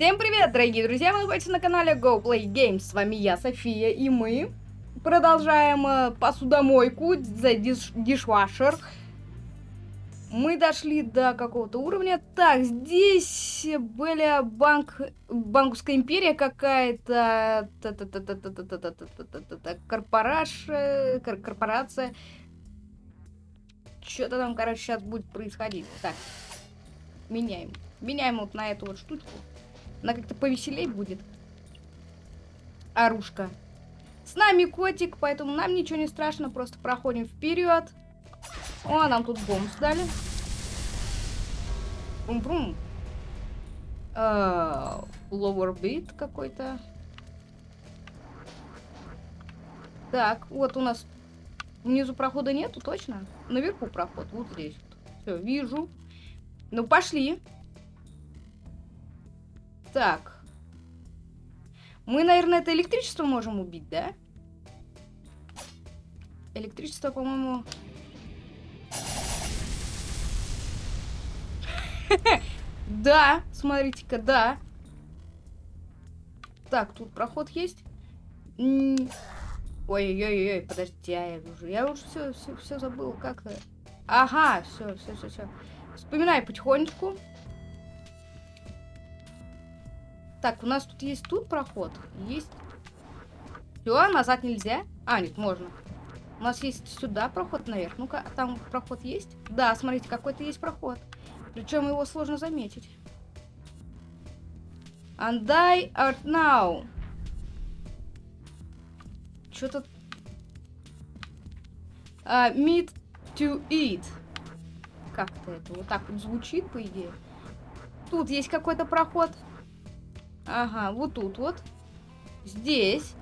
Всем привет, дорогие друзья! Вы находитесь на канале Go Play Games. С вами я, София, и мы продолжаем э, посудомойку за диш дишвашер. Мы дошли до какого-то уровня. Так, здесь были банк... банковская империя какая-то, корпорация, корпорация. Что-то там, короче, сейчас будет происходить. Так, меняем. Меняем вот на эту вот штучку. Она как-то повеселей будет. Оружка. С нами котик, поэтому нам ничего не страшно. Просто проходим вперед. О, нам тут бомб сдали. Бум-бум. Uh, lower beat какой-то. Так, вот у нас внизу прохода нету, точно? Наверху проход, вот здесь. Все, вижу. Ну, пошли. Так. Мы, наверное, это электричество можем убить, да? Электричество, по-моему... Да, смотрите-ка, да. Так, тут проход есть. Ой-ой-ой, подожди, я уже, я уже все, все, все забыл, как Ага, все, все, все, все. Вспоминай потихонечку. Так, у нас тут есть тут проход. Есть. Все, назад нельзя. А, нет, можно. У нас есть сюда проход наверх. Ну-ка, а там проход есть? Да, смотрите, какой-то есть проход. Причем его сложно заметить. And I art now. Что-то... Uh, meat to eat. Как-то это вот так вот звучит, по идее. Тут есть какой-то проход. Ага, вот тут вот. Здесь.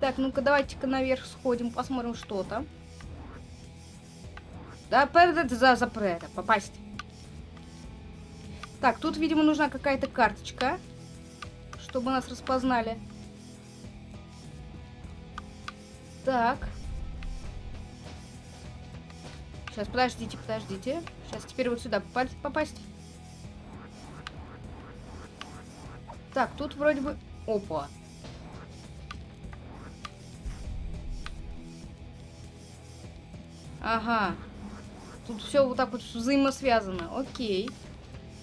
Так, ну-ка, давайте-ка наверх сходим, посмотрим, что там. Да, за, за это, попасть. Так, тут, видимо, нужна какая-то карточка, чтобы нас распознали. Так. Сейчас, подождите, подождите. Сейчас теперь вот сюда попасть. Так, тут вроде бы... Опа. Ага. Тут все вот так вот взаимосвязано. Окей.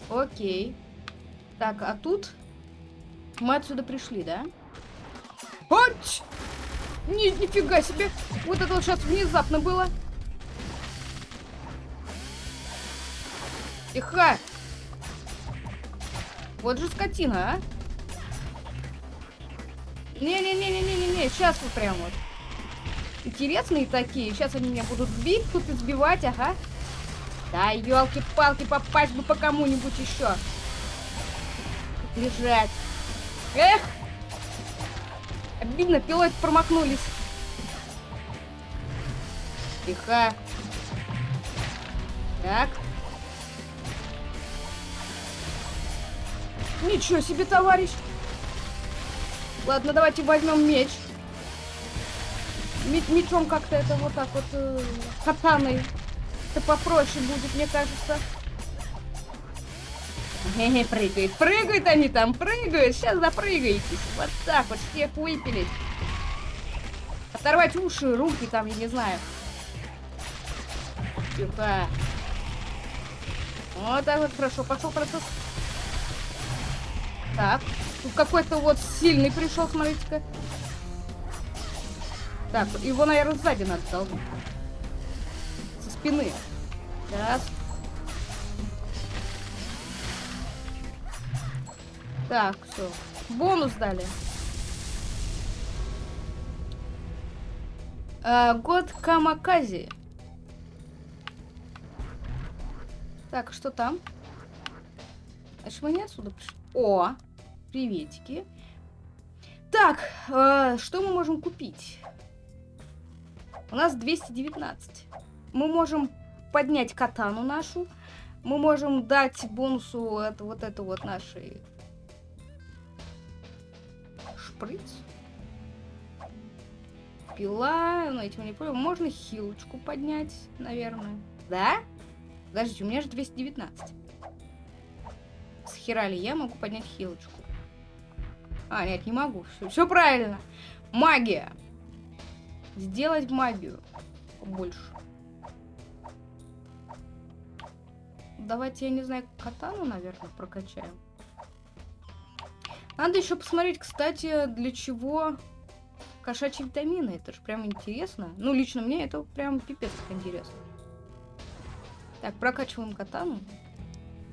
Окей. Так, а тут... Мы отсюда пришли, да? Ать! Ни, нифига себе! Вот это вот сейчас внезапно было. Тихо! Вот же скотина, а? Не-не-не-не-не-не, сейчас вот прям вот. Интересные такие. Сейчас они меня будут бить, тут избивать, ага. Да, елки-палки, попасть бы по кому-нибудь еще. Лежать. Эх! Обидно, пилот промахнулись. Тихо. Так. Ничего себе, товарищ. Ладно, давайте возьмем меч. Мечом как-то это вот так вот э, катаной. Это попроще будет, мне кажется. Хе-хе, прыгает. Прыгают они там, прыгают. Сейчас запрыгаетесь. Вот так вот, всех выпилить. Оторвать уши, руки там, я не знаю. Тихо. Вот так вот, хорошо. Пошел процесс. Так. Тут какой-то вот сильный пришел, смотрите-ка. Так, его, наверное, сзади надо долбить. Со спины. Раз. Так, все. Бонус дали. А, год Камакази. Так, что там? Значит, мы не отсюда пришли. О, приветики. Так, э, что мы можем купить? У нас 219. Мы можем поднять катану нашу. Мы можем дать бонусу это, вот это вот нашей шприц. Пила, ну этим не понял. Можно хилочку поднять, наверное. Да? Подождите, у меня же 219. С я могу поднять хилочку? А, нет, не могу. Все, правильно. Магия. Сделать магию. Больше. Давайте, я не знаю, катану, наверное, прокачаем. Надо еще посмотреть, кстати, для чего кошачьи витамины. Это же прям интересно. Ну, лично мне это прям пипец как интересно. Так, прокачиваем катану.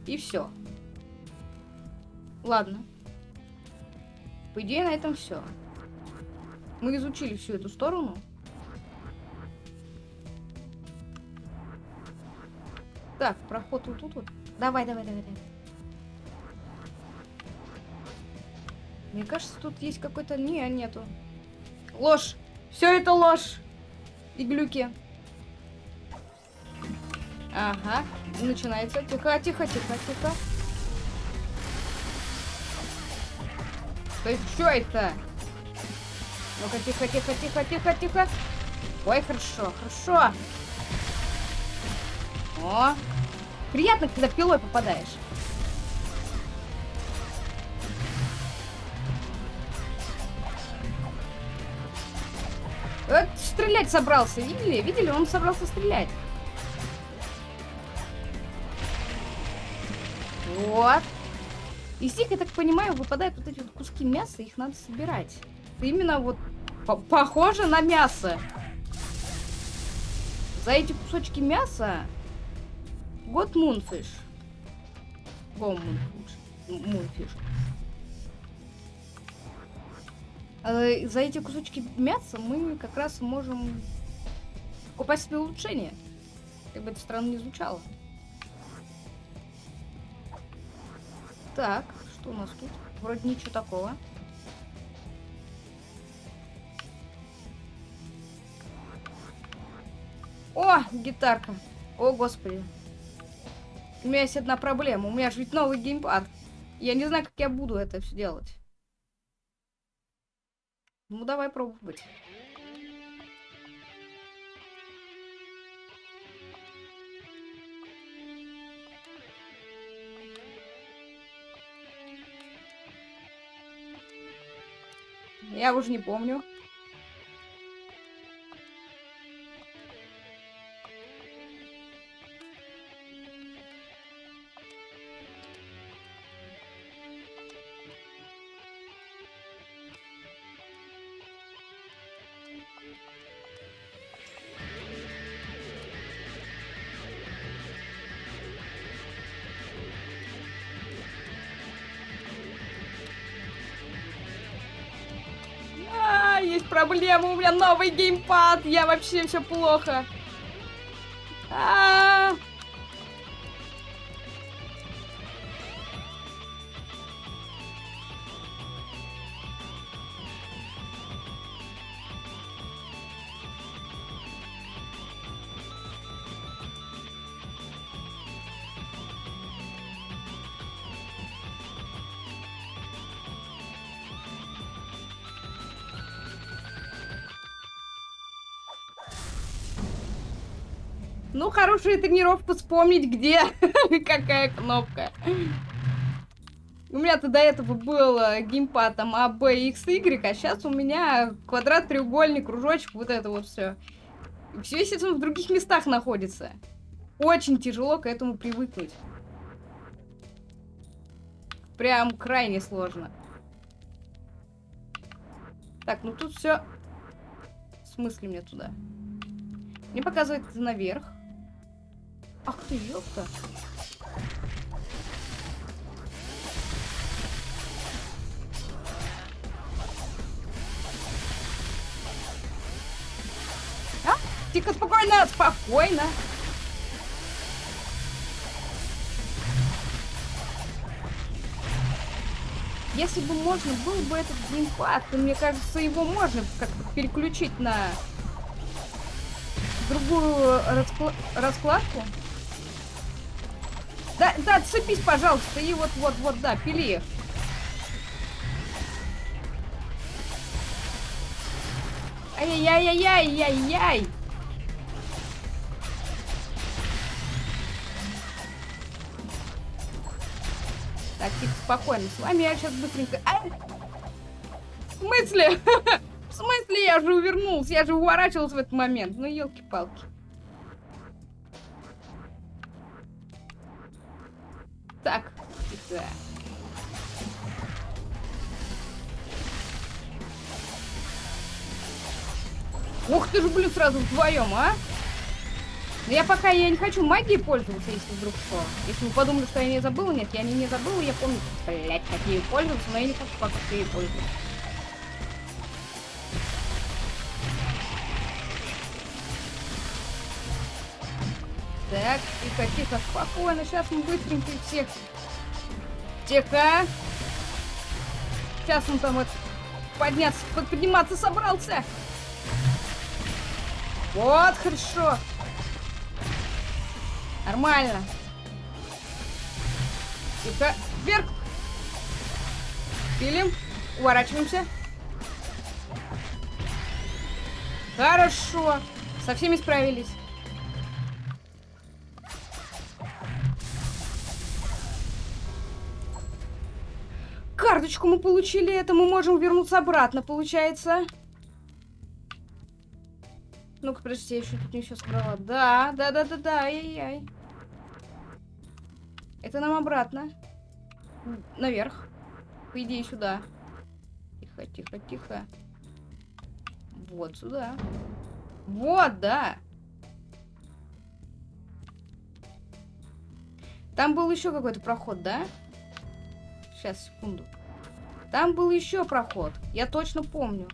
И все. Ладно. По идее, на этом все. Мы изучили всю эту сторону. Так, проход вот тут вот. Давай, давай, давай, давай. Мне кажется, тут есть какой-то... Не, нету. Ложь. Все это ложь. И глюки. Ага. Начинается. Тихо, тихо, тихо, тихо. То есть, что это? Ну-ка, тихо, тихо, тихо, тихо, тихо. Ой, хорошо, хорошо. О, приятно, когда пилой попадаешь. Вот стрелять собрался, видели? Видели? Он собрался стрелять. Вот. Из них, я так понимаю, выпадают вот эти вот куски мяса, их надо собирать. Именно вот по похоже на мясо. За эти кусочки мяса год мунфиш. Го мунфиш. Э, за эти кусочки мяса мы как раз можем купать себе улучшение. Как бы это странно не звучало. Так, что у нас тут? Вроде ничего такого. О, гитарка. О, господи. У меня есть одна проблема. У меня же ведь новый геймпад. Я не знаю, как я буду это все делать. Ну, давай пробовать. Я уже не помню. Проблема, у меня новый геймпад, я вообще все плохо. А -а -а. Хорошая тренировка вспомнить, где какая кнопка. У меня-то до этого был э, геймпад там А, Б, X, Y, а сейчас у меня квадрат, треугольник, кружочек, вот это вот все. Все, естественно, в других местах находится. Очень тяжело к этому привыкнуть. Прям крайне сложно. Так, ну тут все. В смысле мне туда? Мне показывает наверх. Ах ты, ёпта. А? Тихо, спокойно, спокойно. Если бы можно был бы этот геймпад, то мне кажется, его можно как-то переключить на другую раскла раскладку. Да, да, отцепись, пожалуйста, и вот-вот-вот, да, пили. Ай-яй-яй-яй-яй-яй! Так, тихо, спокойно. С вами я сейчас быстренько... А! В смысле? В смысле я же увернулся? Я же уворачивался в этот момент. Ну, елки-палки. Ты ж, блин, сразу вдвоем, а? Но я пока я не хочу магией пользоваться, если вдруг что. Если вы подумали, что я не забыла, нет, я не, не забыла, я помню, блять, как ею пользоваться, но я не хочу пока ею пользоваться. Так, тихо, тихо, спокойно, сейчас мы быстренько всех... Тихо! Сейчас он там вот подняться, подниматься собрался. Вот, хорошо. Нормально. Тихо. Вверх. Пилим. Уворачиваемся. Хорошо. Со всеми справились. Карточку мы получили, это мы можем вернуться обратно, получается. Ну-ка, подожди, я еще тут не все собрала. Да, да, да, да, да, ай-яй-яй. Это нам обратно. Наверх. По идее, сюда. Тихо, тихо, тихо. Вот сюда. Вот, да. Там был еще какой-то проход, да? Сейчас, секунду. Там был еще проход. Я точно помню.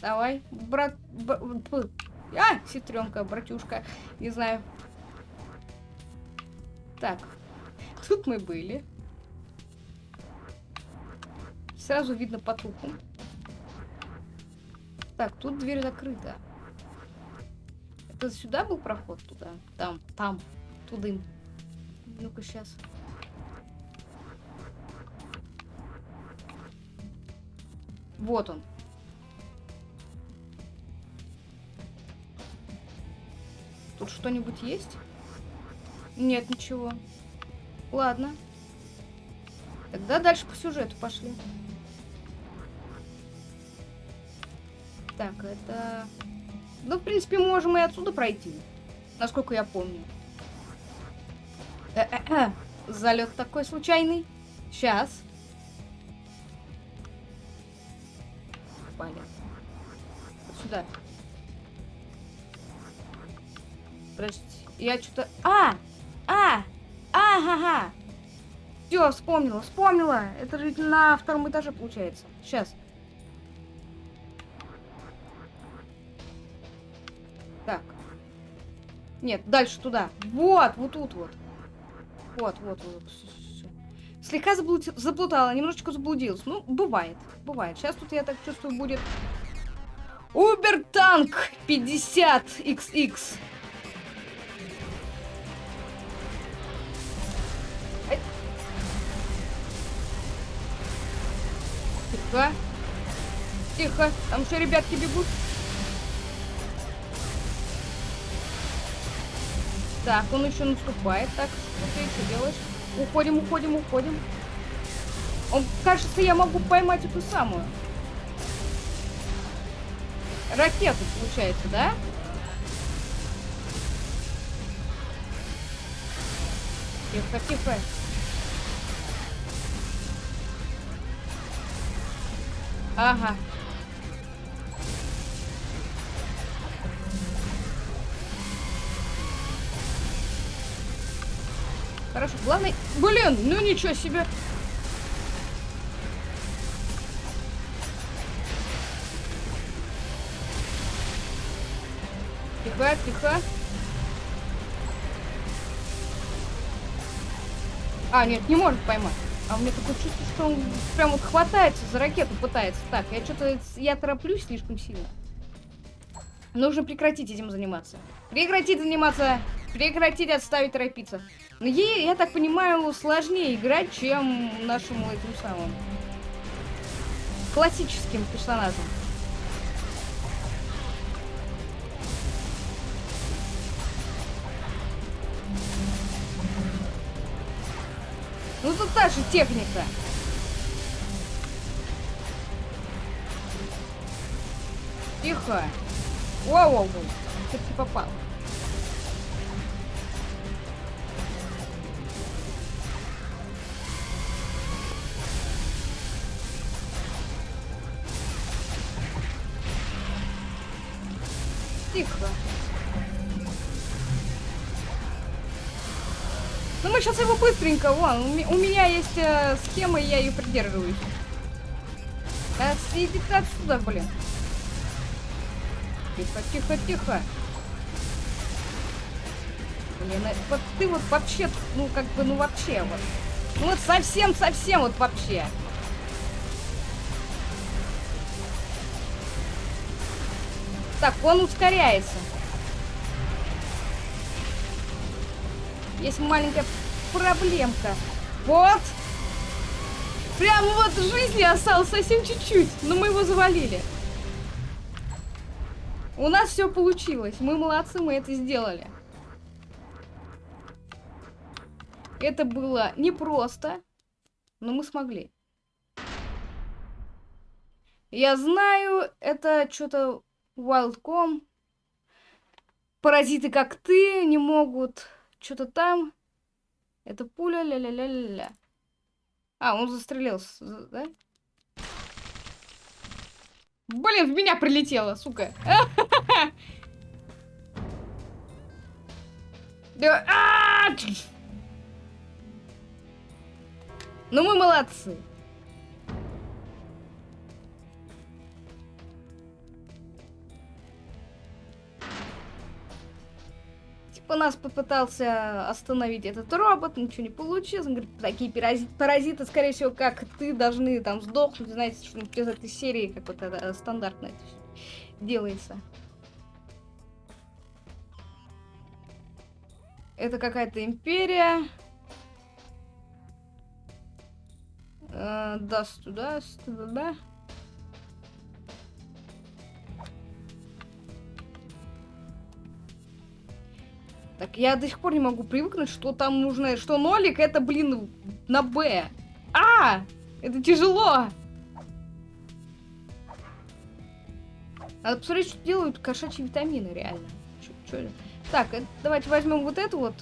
Давай, брат... Б... А, сестренка, братюшка. Не знаю. Так. Тут мы были. Сразу видно по трупу. Так, тут дверь закрыта. Это сюда был проход туда? Там, там, туда. Ну-ка, сейчас. Вот он. Тут что-нибудь есть? Нет, ничего. Ладно. Тогда дальше по сюжету пошли. Так, это... Ну, в принципе, можем и отсюда пройти. Насколько я помню. Залет такой случайный. Сейчас. Понятно. Сюда. Я что-то... А! А! Ага! Все, вспомнила, вспомнила. Это же на втором этаже получается. Сейчас. Так. Нет, дальше туда. Вот, вот тут вот. Вот, вот, вот. Слегка заблуд... заплутала, немножечко заблудилась. Ну, бывает, бывает. Сейчас тут, я так чувствую, будет... Убертанк 50XX. Тихо. Там еще ребятки бегут. Так, он еще наступает. Так, что ты еще делаешь? Уходим, уходим, уходим. Он, кажется, я могу поймать эту самую. Ракету, получается, да? Тихо, тихо. Ага. Хорошо, главное... Блин, ну ничего себе. Тихо, тихо. А, нет, не может поймать. А у меня такое чувство, что он прям вот хватается за ракету, пытается. Так, я что-то... Я тороплюсь слишком сильно. Нужно прекратить этим заниматься. Прекратить заниматься. Прекратить отставить торопиться. Ей, я так понимаю, сложнее играть, чем нашему этим самым классическим персонажам. Ну тут та же техника. Тихо. Воу-воу-воу. Ты попал? Тихо. Ну мы сейчас его быстренько, вон, у, меня есть э, схема, и я ее придерживаюсь. Да, иди ты отсюда, блин. Тихо, тихо, тихо. Блин, э, вот ты вот вообще, ну как бы, ну вообще вот. Ну вот совсем-совсем вот вообще. Так, он ускоряется. Есть маленькая проблемка. Вот. Прям вот жизни осталось совсем чуть-чуть. Но мы его завалили. У нас все получилось. Мы молодцы, мы это сделали. Это было непросто, но мы смогли. Я знаю, это что-то Wildcom. Паразиты, как ты, не могут... Что-то там. Это пуля, ля-ля-ля-ля-ля. А, он застрелился, да? Блин, в меня прилетело, сука. А! Ну мы молодцы. Типа нас попытался остановить этот робот, ничего не получилось. Он говорит, такие паразиты, скорее всего, как ты, должны там сдохнуть. Знаете, что из этой серии, как вот это стандартно это делается. Это какая-то империя. Э, даст туда, туда. Так я до сих пор не могу привыкнуть, что там нужно... Что нолик это, блин, на Б. А! Это тяжело! Надо посмотреть, что делают кошачьи витамины, реально. Чё, чё? Так, это, давайте возьмем вот эту вот.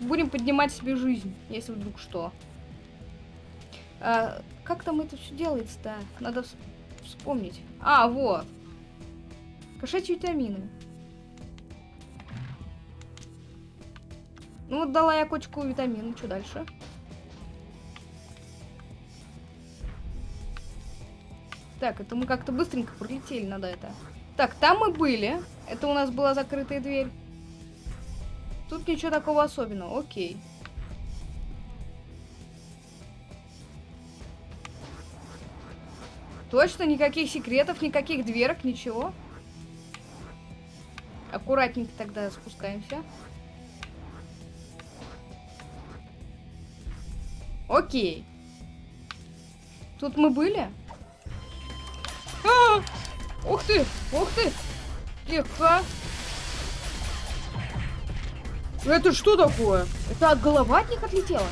Будем поднимать себе жизнь, если вдруг что. А, как там это все делается-то? Надо вспомнить. А, вот. Кошачьи витамины. Ну дала я кочку витамин. Что дальше? Так, это мы как-то быстренько пролетели, надо это. Так, там мы были. Это у нас была закрытая дверь. Тут ничего такого особенного. Окей. Точно никаких секретов, никаких дверок, ничего. Аккуратненько тогда спускаемся. Окей. Тут мы были? А -а -а! Ух ты! Ух ты! Тихо! Это что такое? Это от голова от них отлетело?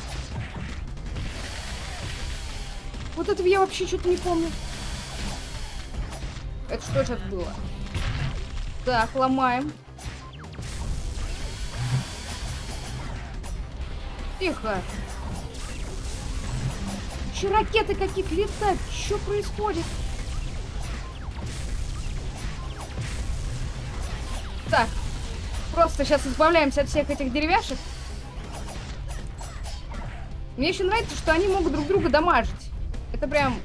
Вот этого я вообще что-то не помню. Это что сейчас было? Так, ломаем. Тихо. Че ракеты какие-то летают? Что происходит? Так. Просто сейчас избавляемся от всех этих деревяшек. Мне еще нравится, что они могут друг друга дамажить. Это прям...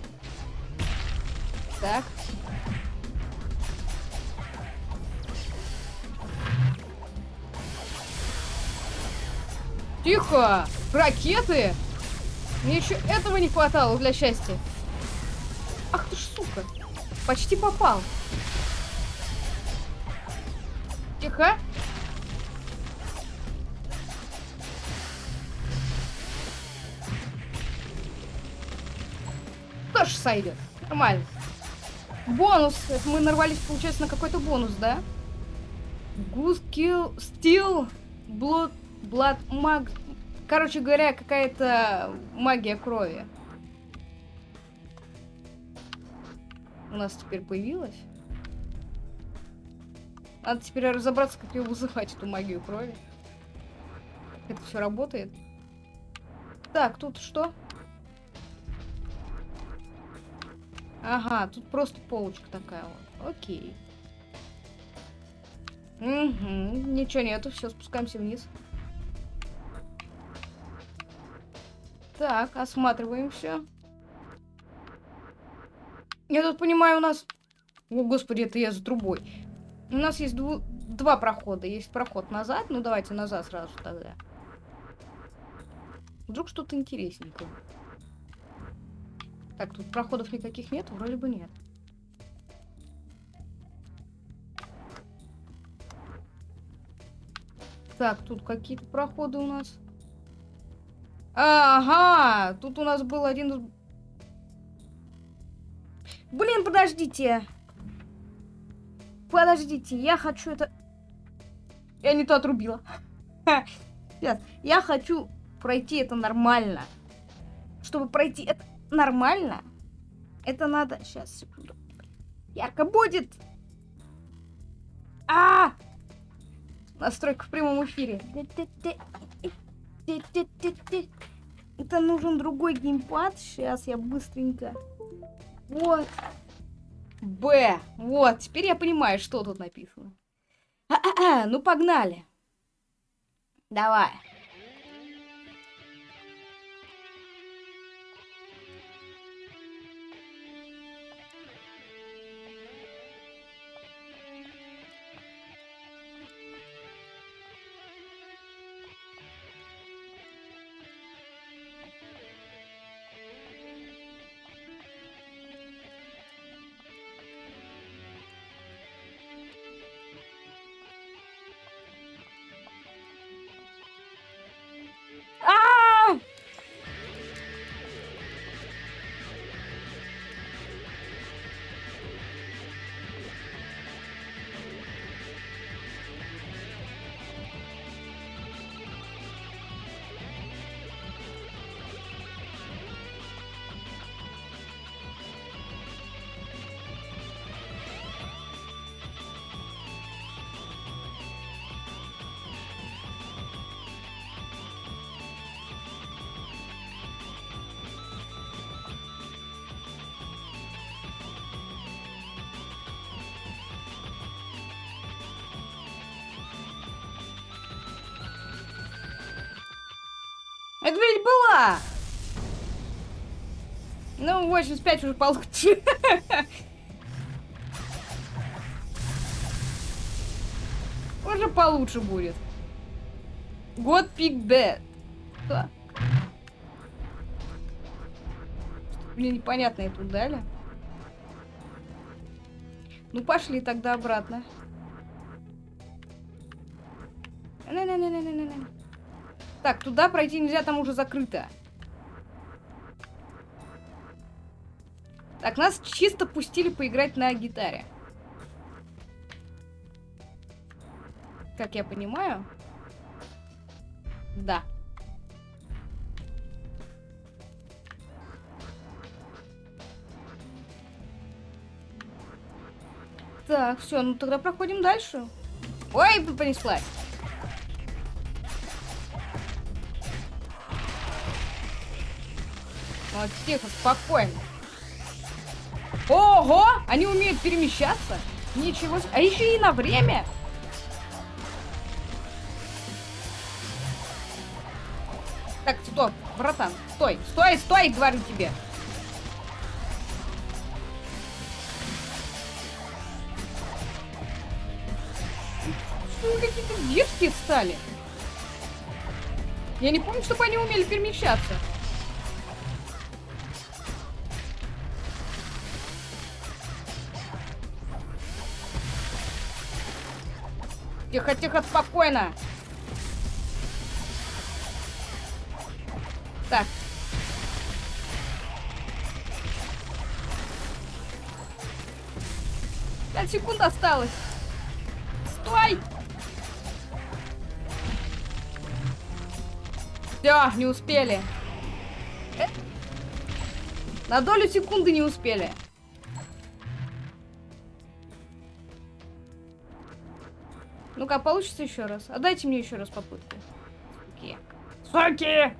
Так. Тихо! Ракеты! Мне еще этого не хватало для счастья. Ах ты ж, сука. Почти попал. Тихо. Тоже сойдет. Нормально. Бонус. Это мы нарвались, получается, на какой-то бонус, да? Goose Kill Steel Blood Blood Mag Короче говоря, какая-то магия крови. У нас теперь появилась. Надо теперь разобраться, как ее вызывать, эту магию крови. Это все работает. Так, тут что? Ага, тут просто полочка такая вот. Окей. Угу, ничего нету, все, спускаемся вниз. Так, осматриваем все. Я тут понимаю, у нас... О, господи, это я за трубой. У нас есть дву... два прохода. Есть проход назад. Ну, давайте назад сразу тогда. Вдруг что-то интересненькое. Так, тут проходов никаких нет? Вроде бы нет. Так, тут какие-то проходы у нас. Ага, тут у нас был один... Блин, подождите. Подождите, я хочу это... Я не то отрубила. Сейчас, я хочу пройти это нормально. Чтобы пройти это нормально, это надо... Сейчас, секунду. Ярко будет. А! -а! Настройка в прямом эфире. Это нужен другой геймпад. Сейчас я быстренько. Вот. Б. Вот. Теперь я понимаю, что тут написано. А -а -а, ну погнали. Давай. Ведь была! Ну, 85 уже получше. Уже получше будет. Pick Dead. Что? Мне непонятно это дали. Ну, пошли тогда обратно. Не-не-не-не-не-не. Так, туда пройти нельзя, там уже закрыто. Так, нас чисто пустили поиграть на гитаре. Как я понимаю. Да. Так, все, ну тогда проходим дальше. Ой, понеслась. Вот, тихо, спокойно. Ого! Они умеют перемещаться? Ничего себе. А еще и на время. Так, стоп, братан, стой, стой, стой, говорю тебе. Что какие-то детские стали? Я не помню, чтобы они умели перемещаться. Тихо, тихо, спокойно. Так. Пять секунд осталось. Стой! Все, не успели. Э? На долю секунды не успели. Ну-ка, получится еще раз. А дайте мне еще раз попытку. Суки. Суки!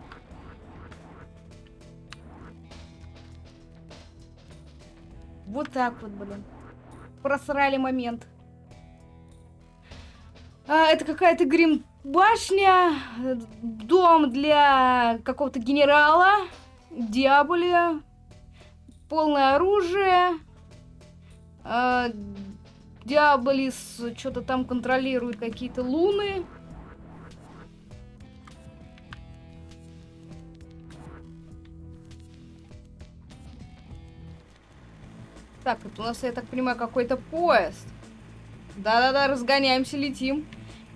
Вот так вот, блин. Просрали момент. А, это какая-то грим башня, дом для какого-то генерала, диаболи, полное оружие. А, Диаболис что-то там контролирует какие-то луны. Так, это у нас, я так понимаю, какой-то поезд. Да-да-да, разгоняемся, летим.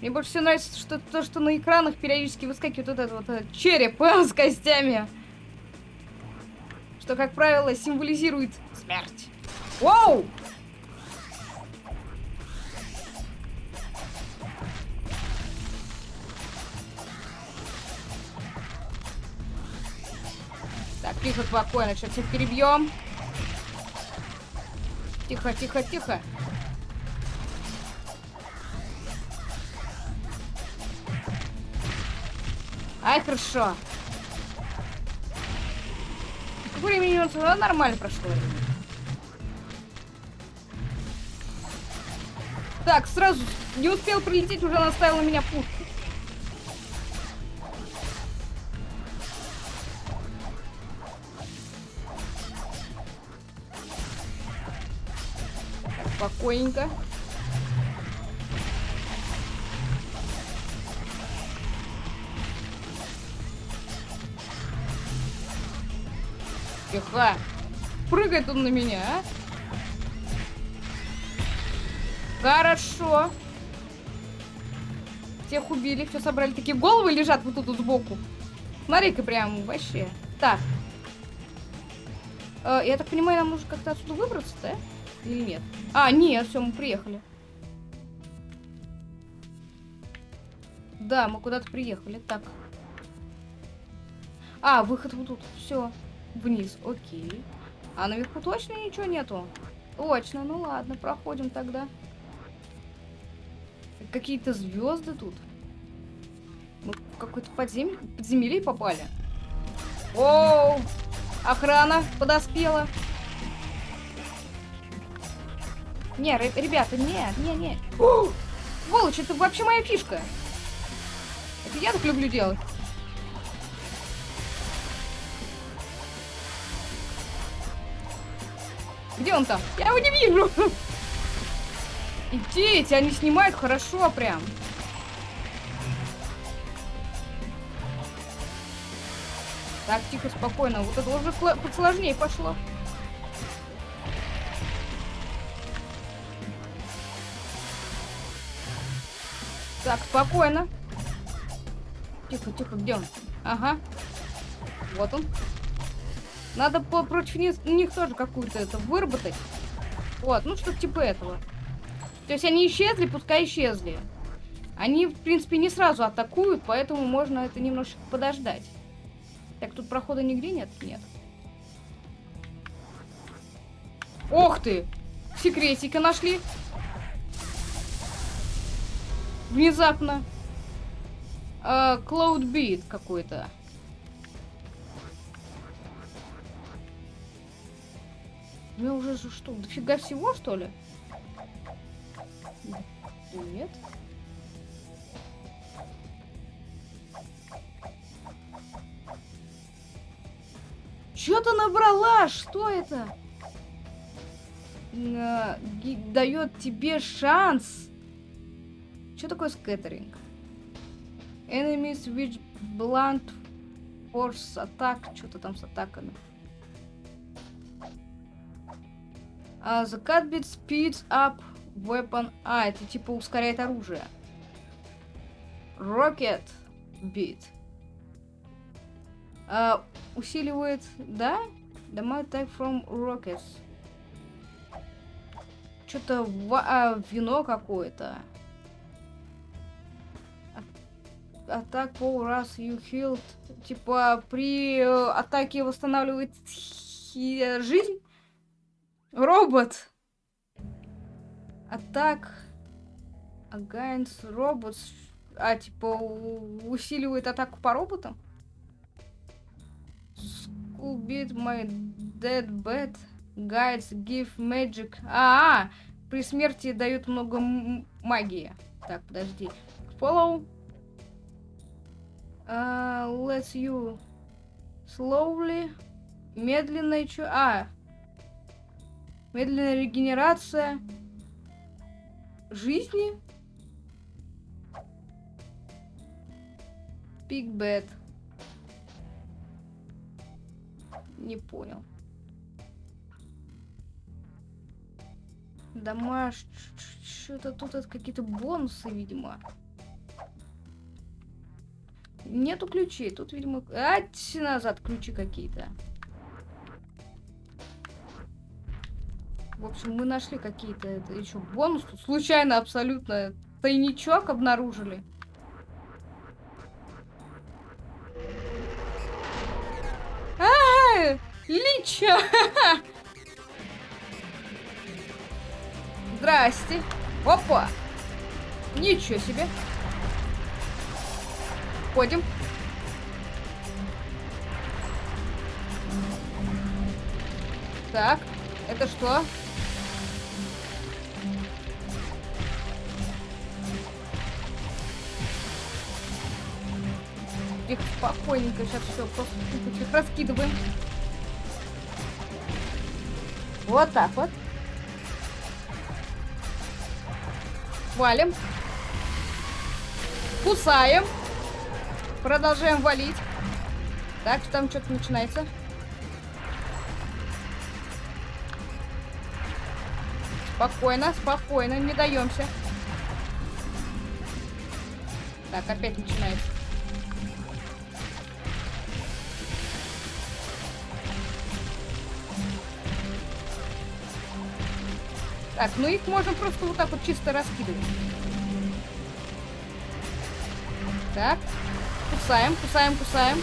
Мне больше всего нравится что то, что на экранах периодически выскакивает вот этот вот этот череп с костями. Что, как правило, символизирует смерть. Воу! Так, тихо, спокойно, сейчас всех перебьем. Тихо, тихо, тихо. Ай, хорошо. Времени у нас нормально прошло. Так, сразу не успел прилететь, уже наставил на меня пушку. Спокойненько. Тихо. Прыгает он на меня, а? Хорошо. Всех убили, все собрали. Такие головы лежат вот тут вот сбоку. Смотри-ка прям вообще. Так. Э, я так понимаю, нам нужно как-то отсюда выбраться, да? Или нет? А, нет, все, мы приехали. Да, мы куда-то приехали. Так. А, выход вот тут. Все. Вниз. Окей. А наверху точно ничего нету? Точно. Ну ладно, проходим тогда. Какие-то звезды тут. Мы в какой-то подзем... подземелье попали. Оу! Охрана подоспела. Не, ребята, нет, не, не. Сволочь, это вообще моя фишка. Это я так люблю делать. Где он там? Я его не вижу. И дети, они снимают хорошо прям. Так, тихо, спокойно. Вот это уже сложнее пошло. Так, спокойно. Тихо, тихо, где он? Ага. Вот он. Надо по против них, них тоже какую-то это выработать. Вот, ну что типа этого. То есть они исчезли, пускай исчезли. Они, в принципе, не сразу атакуют, поэтому можно это немножко подождать. Так, тут прохода нигде нет? Нет. Ох ты! Секретика нашли. Внезапно. Uh, Cloud Beat какой-то. Ну уже что, дофига всего, что ли? Нет. Что-то набрала, что это? Uh, дает тебе шанс что такое скеттеринг? Enemies which blunt force attack. Что-то там с атаками. Uh, the cut speeds up weapon. А, это типа ускоряет оружие. Rocket bit. Uh, усиливает, да? Damage attack from rockets. Что-то а, вино какое-то. Атак all раз you healed. Типа при э, атаке восстанавливает жизнь. Робот. Атак against robots. А, типа усиливает атаку по роботам? School beat my dead bad. Guides give magic. А, -а, при смерти дают много магии. Так, подожди. Follow. А, let's you slowly. Медленная чё? А. Медленная регенерация жизни. Big Bad. Не понял. Домаш... Что-то тут какие-то бонусы, видимо. Нету ключей. Тут, видимо... Ать, назад ключи какие-то. В общем, мы нашли какие-то еще бонус. Тут случайно абсолютно тайничок обнаружили. А, Лича! Здрасте. Опа! Ничего себе. Ходим. Так, это что? Их спокойненько сейчас все просто раскидываем. Вот так вот. Валим. Кусаем. Продолжаем валить. Так, там что-то начинается. Спокойно, спокойно, не даемся. Так, опять начинается. Так, ну их можно просто вот так вот чисто раскидывать. Так. Кусаем, кусаем, кусаем.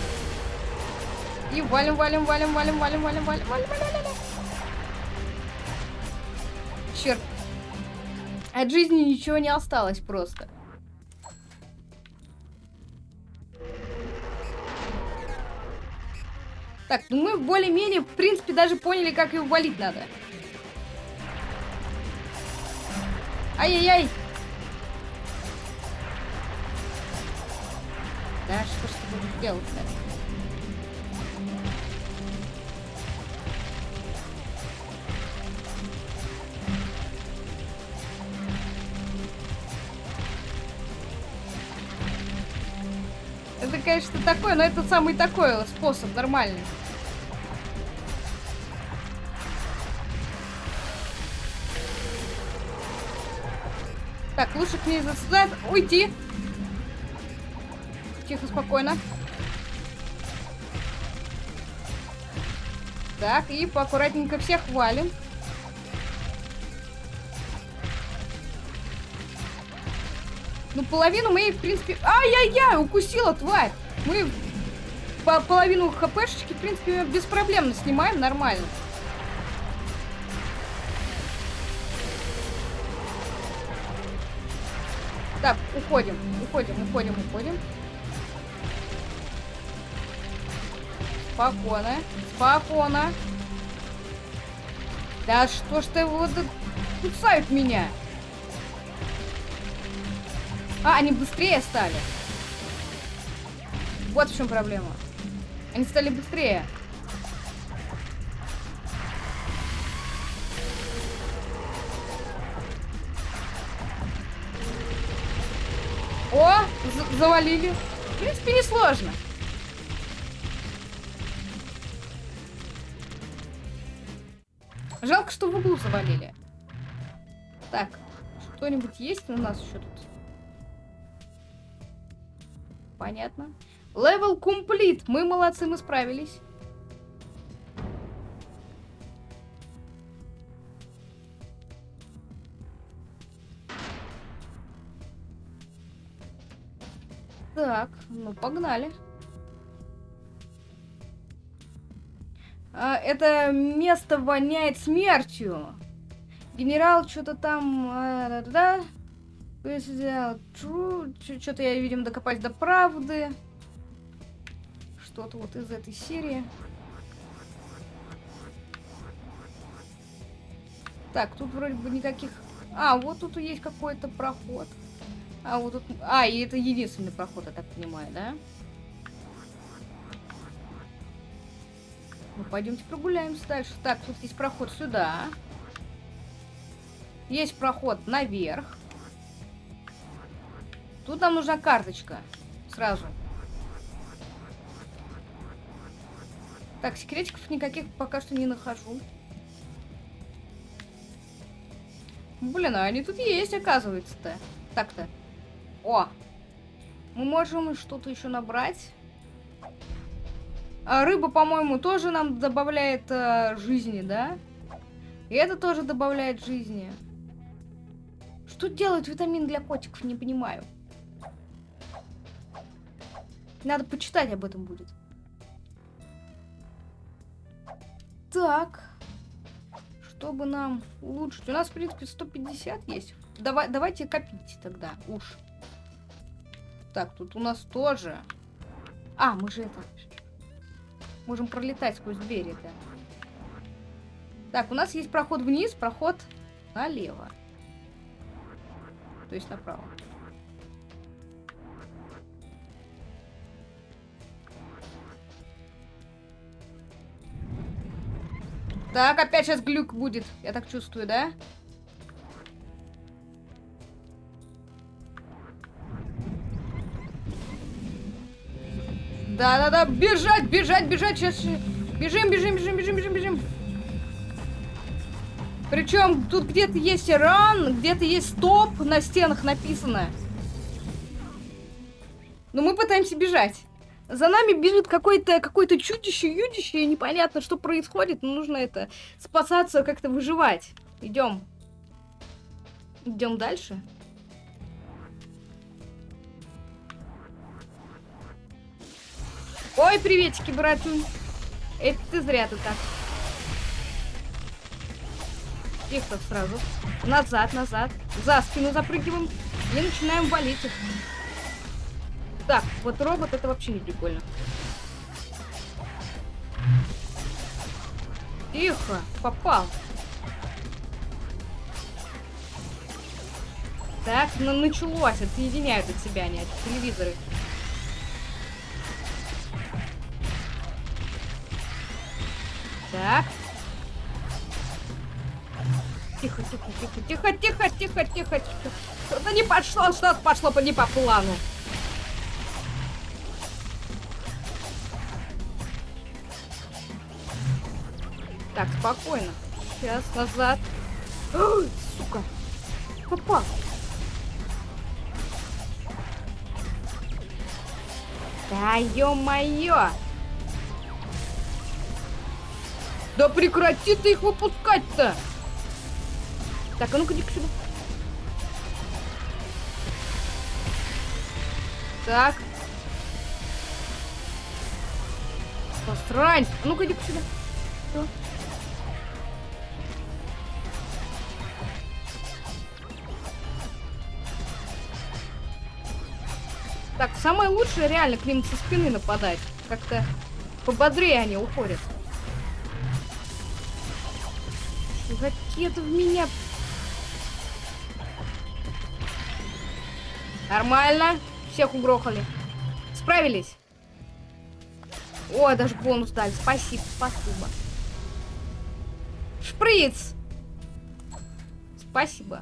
И валим, валим, валим, валим, валим, валим, валим, валим, валим, валим. Черт. От жизни ничего не осталось просто. Так, ну мы более-менее, в принципе, даже поняли, как его валить надо. Ай-яй-яй! Да, что ж ты будешь делать-то? Это, конечно, такой, но это самый такой способ, нормальный. Так, лучше к ней засюда уйти. Тихо, спокойно. Так, и поаккуратненько всех валим. Ну, половину мы, в принципе... Ай-яй-яй, укусила тварь. Мы по половину хпшечки, в принципе, беспроблемно снимаем, нормально. Так, уходим, уходим, уходим, уходим. Спокойно, спокойно. Да что ж ты вот кусают меня? А, они быстрее стали. Вот в чем проблема. Они стали быстрее. О, завалили. В принципе, несложно. Жалко, что в углу завалили. Так, что-нибудь есть у нас еще тут? Понятно. Левел комплит. Мы молодцы, мы справились. Так, ну погнали. Это место воняет смертью. Генерал что-то там... А, да, да, Что-то я, видимо, докопать до правды. Что-то вот из этой серии. Так, тут вроде бы никаких... А, вот тут есть какой-то проход. А, вот тут... А, и это единственный проход, я так понимаю, да? Ну, пойдемте прогуляемся дальше. Так, тут есть проход сюда. Есть проход наверх. Тут нам нужна карточка. Сразу. Так, секретиков никаких пока что не нахожу. Блин, а они тут есть, оказывается-то. Так-то. О! Мы можем что-то еще набрать. А рыба, по-моему, тоже нам добавляет а, жизни, да? И это тоже добавляет жизни. Что делает витамин для котиков, не понимаю. Надо почитать об этом будет. Так. Чтобы нам улучшить. У нас, в принципе, 150 есть. Давай, давайте копить тогда. Уж. Так, тут у нас тоже. А, мы же это... Можем пролетать сквозь двери это. Так, у нас есть проход вниз, проход налево. То есть направо. Так, опять сейчас глюк будет. Я так чувствую, да? Да-да-да, бежать, бежать, бежать, сейчас. Бежим, бежим, бежим, бежим, бежим, бежим. Причем тут где-то есть ран, где-то есть стоп на стенах написано. Но мы пытаемся бежать. За нами бежит какое-то какое чудище, юдище, и непонятно, что происходит, но нужно это спасаться, как-то выживать. Идем. Идем дальше. Ой, приветики, братун. Это ты зря ты так. Тихо сразу. Назад, назад. За спину запрыгиваем. И начинаем валить их. Так, вот робот это вообще не прикольно. Тихо, попал. Так, ну началось, отсоединяют от себя они, от телевизоры. Так. Тихо, тихо, тихо, тихо, тихо, тихо, тихо, тихо. Что-то не пошло, что-то пошло не по плану. Так, спокойно. Сейчас, назад. Ой, сука. Попал. Да ё-моё! Да прекрати ты их выпускать-то! Так, а ну-ка иди сюда. Так. Посрань! А ну-ка иди сюда. Что? Так, самое лучшее реально к ним со спины нападать. Как-то пободрее они уходят. Какие-то в меня... Нормально. Всех угрохали. Справились. О, даже бонус дали. Спасибо, спасибо. Шприц! Спасибо.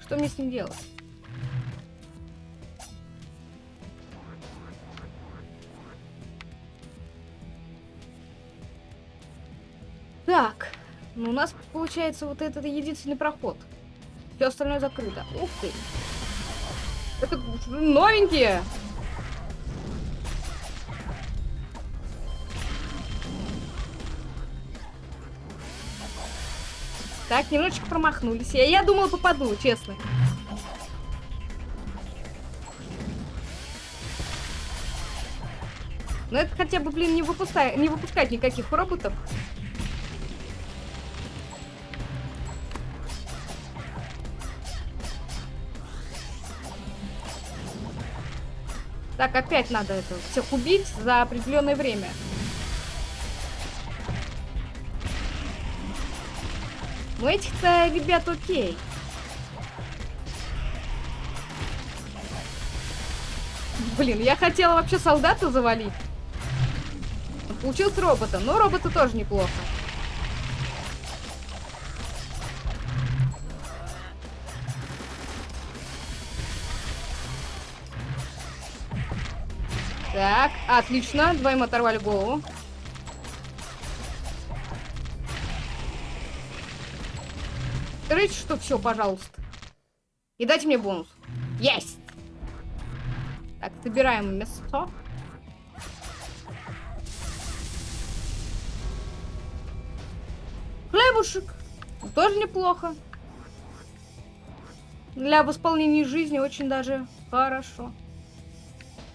Что мне с ним делать? Ну у нас получается вот этот единственный проход. Все остальное закрыто. Ух ты. Это новенькие. Так, немножечко промахнулись. Я, я думала попаду, честно. Но это хотя бы, блин, не, выпускай, не выпускать никаких роботов. Так, опять надо это всех убить за определенное время. Ну этих-то, ребят, окей. Блин, я хотела вообще солдата завалить. Получился робота, но робота тоже неплохо. Так, отлично. Двоим оторвали голову. Скажите, что все, пожалуйста. И дайте мне бонус. Есть! Так, собираем мясо. Хлебушек. Тоже неплохо. Для восполнения жизни очень даже хорошо.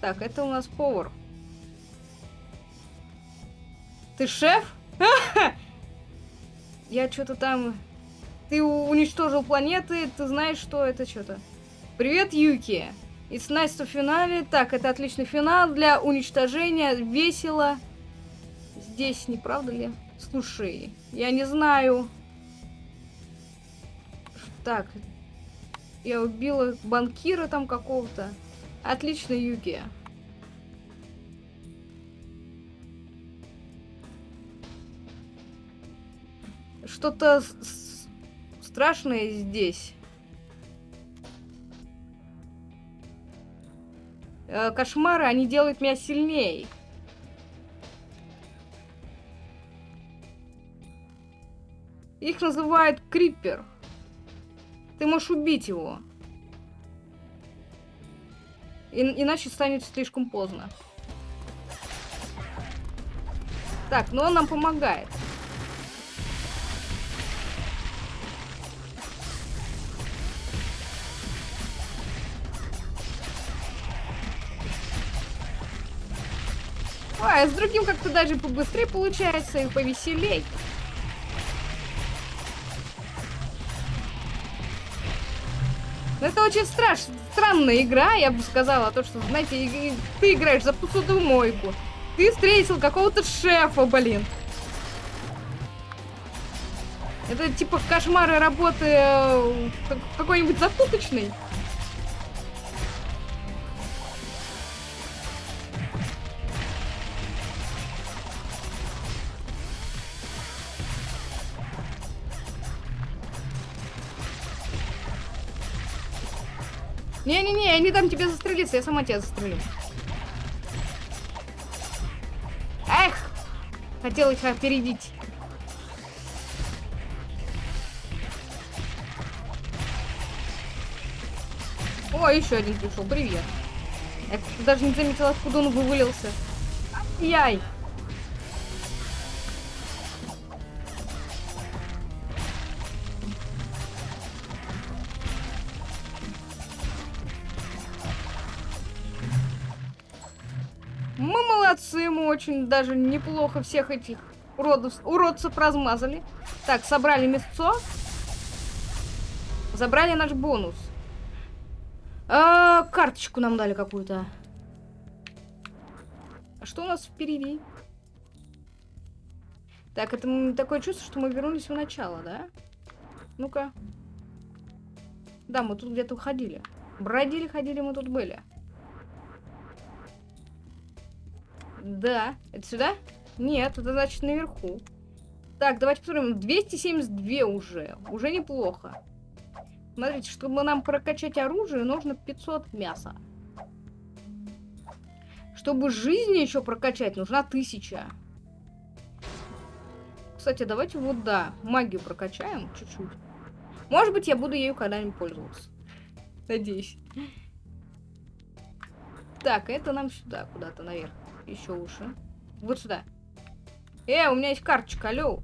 Так, это у нас повар. Ты шеф? Я что-то там... Ты уничтожил планеты, ты знаешь, что это что-то. Привет, Юки. It's nice to финале. Так, это отличный финал для уничтожения. Весело. Здесь, не правда ли? Слушай, я не знаю. Так, я убила банкира там какого-то. Отлично, Юки. Что-то страшное здесь. Э, кошмары, они делают меня сильнее. Их называют Криппер. Ты можешь убить его. И, иначе станет слишком поздно. Так, но он нам помогает. А, с другим как-то даже побыстрее получается и повеселей. Но это очень страш... странная игра, я бы сказала. То, что, знаете, ты играешь за посудомойку. Ты встретил какого-то шефа, блин. Это типа кошмары работы э, какой-нибудь закупочной. Не-не-не, я не дам тебе застрелиться, я сама тебя застрелю. Эх! Хотел их опередить. О, еще один пришел. Привет. Я даже не заметила, откуда он вывалился. Яй! Очень даже неплохо всех этих уродов, уродцев размазали. Так, собрали мясцо. Забрали наш бонус. А, карточку нам дали какую-то. А что у нас впереди? Так, это такое чувство, что мы вернулись в начало, да? Ну-ка. Да, мы тут где-то ходили. Бродили, ходили, мы тут были. Да. Это сюда? Нет, это значит наверху. Так, давайте посмотрим. 272 уже. Уже неплохо. Смотрите, чтобы нам прокачать оружие, нужно 500 мяса. Чтобы жизни еще прокачать, нужна 1000. Кстати, давайте вот, да, магию прокачаем чуть-чуть. Может быть, я буду ею когда-нибудь пользоваться. Надеюсь. Так, это нам сюда, куда-то наверх еще лучше. Вот сюда. Э, у меня есть карточка, алло.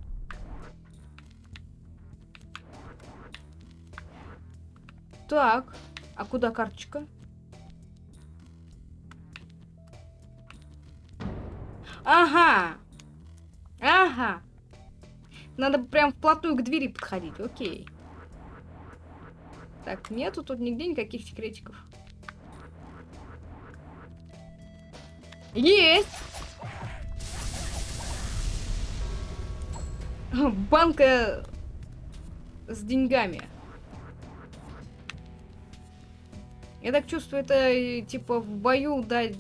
Так, а куда карточка? Ага. Ага. Надо прям вплотную к двери подходить. Окей. Так, нету тут нигде никаких секретиков. Есть! Банка с деньгами. Я так чувствую, это э, типа в бою дать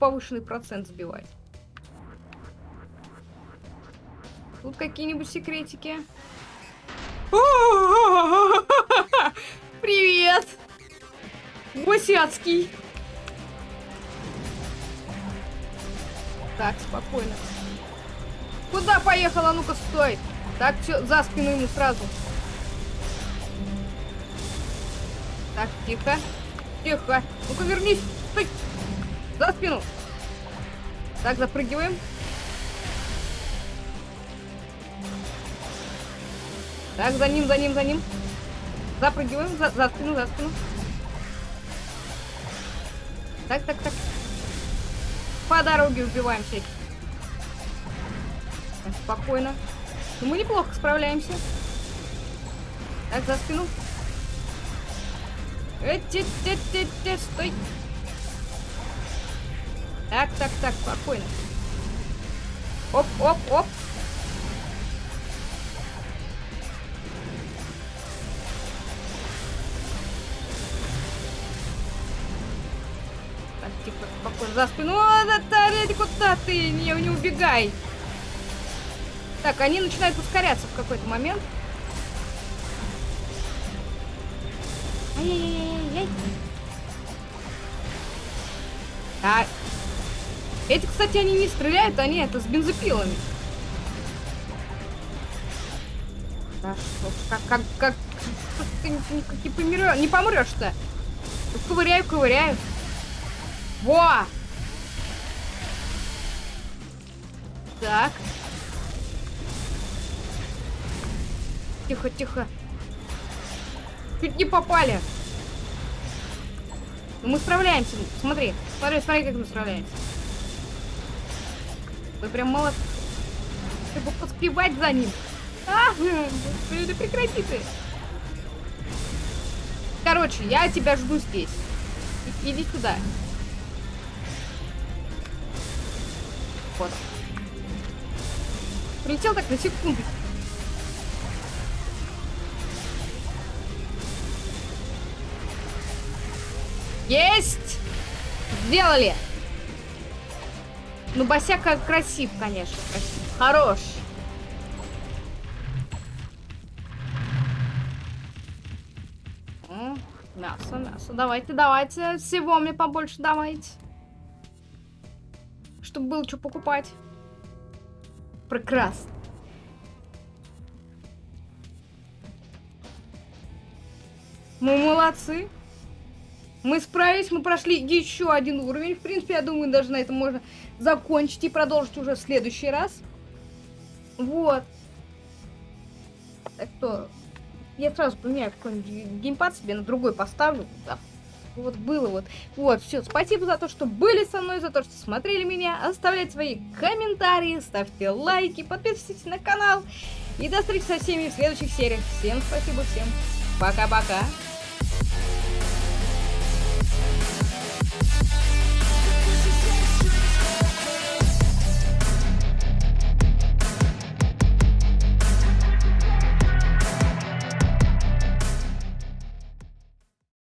повышенный процент сбивать. Тут какие-нибудь секретики? Привет! Гусяцкий! Так, спокойно. Куда поехала? Ну-ка, стой! Так, все, за спину ему сразу. Так, тихо. Тихо. Ну-ка, вернись. Стой. За спину. Так, запрыгиваем. Так, за ним, за ним, за ним. Запрыгиваем за, за спину, за спину. Так, так, так. По дороге убиваем всяких. Спокойно. Но ну, мы неплохо справляемся. Так, за спину. Те, те, те, стой. Так, так, так, спокойно. Оп, оп, оп. За спину. О, Наталья, куда ты? Не, не убегай. Так, они начинают ускоряться в какой-то момент. Ай-яй-яй-яй. Так. Эти, кстати, они не стреляют, они это с бензопилами. Да что, как, как, как, ты не, не помрешь, помрешь-то. Ковыряю, ковыряю. Во! Так. Тихо, тихо. Чуть не попали. Но мы справляемся. Смотри, смотри, смотри, как мы справляемся. Вы прям молод. Чтобы поспевать за ним. А, да прекрати ты. Короче, я тебя жду здесь. Иди сюда. Вот. Прилетел так на секунду. Есть! Сделали! Ну, Босяка красив, конечно. Красив. Хорош. Мясо, мясо. Давайте, давайте. Всего мне побольше давайте. Чтобы было что покупать. Прекрасно. Мы молодцы. Мы справились, мы прошли еще один уровень. В принципе, я думаю, даже на этом можно закончить и продолжить уже в следующий раз. Вот. Так что, я сразу поменяю какой-нибудь геймпад себе, на другой поставлю. Да. Вот было вот. Вот, все. Спасибо за то, что были со мной, за то, что смотрели меня. Оставляйте свои комментарии, ставьте лайки, подписывайтесь на канал. И до встречи со всеми в следующих сериях. Всем спасибо, всем пока-пока.